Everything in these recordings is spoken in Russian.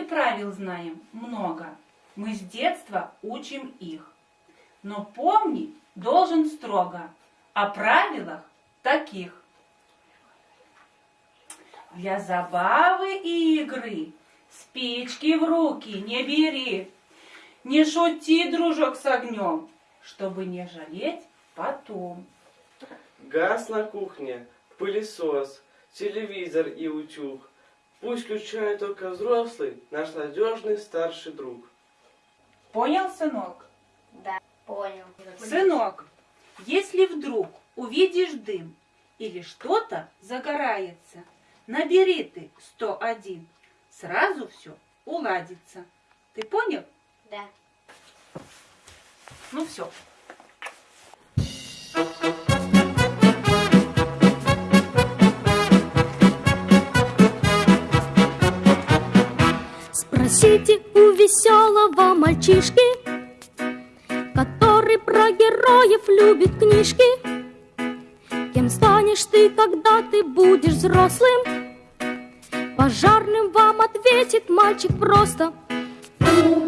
правил знаем много. Мы с детства учим их. Но помнить должен строго о правилах таких. Для забавы и игры спички в руки не бери. Не шути, дружок, с огнем, чтобы не жалеть потом. Газ на кухне, пылесос, телевизор и утюг. Пусть включает только взрослый, наш надежный старший друг. Понял, сынок? Да, понял. Сынок, если вдруг увидишь дым или что-то загорается, набери ты 101, сразу все уладится. Ты понял? Да. Ну все. Спросите у веселого мальчишки, который про героев любит книжки. Кем станешь ты, когда ты будешь взрослым? Пожарным вам ответит мальчик просто. У пожарного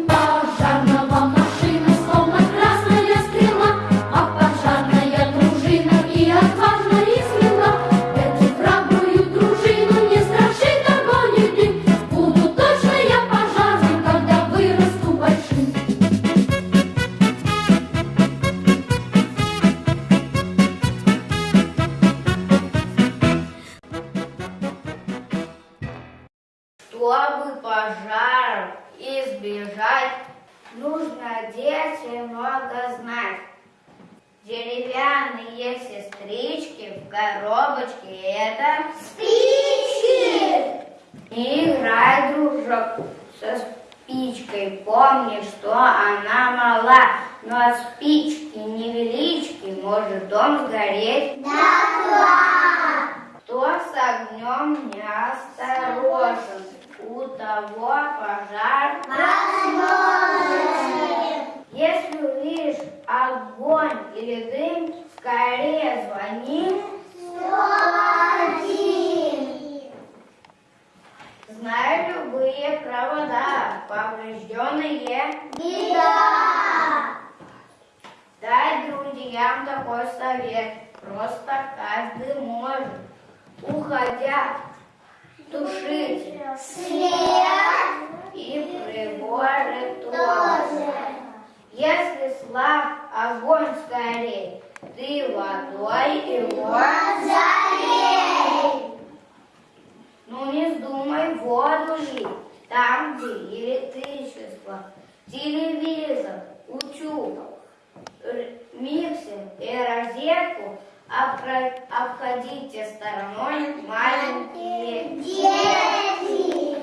Чтобы пожаров избежать, нужно детям много знать. Деревянные сестрички в коробочке это спички. Не играй, дружок, со спичкой. Помни, что она мала, но от спички невелички может дом сгореть. Кто с огнем не осторожен, того пожар Если увидишь огонь или дым, скорее звони. Знаю любые провода, поврежденные. Дай друзьям такой совет, просто каждый может, уходя, тушить свет и приборы тоже. Если слаб огонь скорей, ты водой его залей. Ну не вздумай воду лить, там, где электричество, телевизор, утюг, миксер и розетку обходите стороной маленькие дети.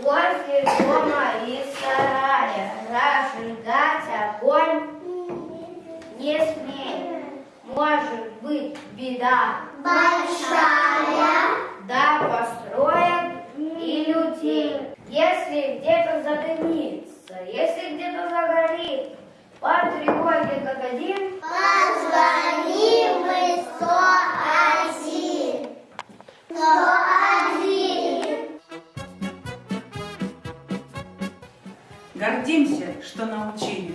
Возле дома и сарая разжигать огонь не смей. Может быть беда большая, да построят и людей. Если где-то задымится, если где-то загорит, один Гордимся, что научили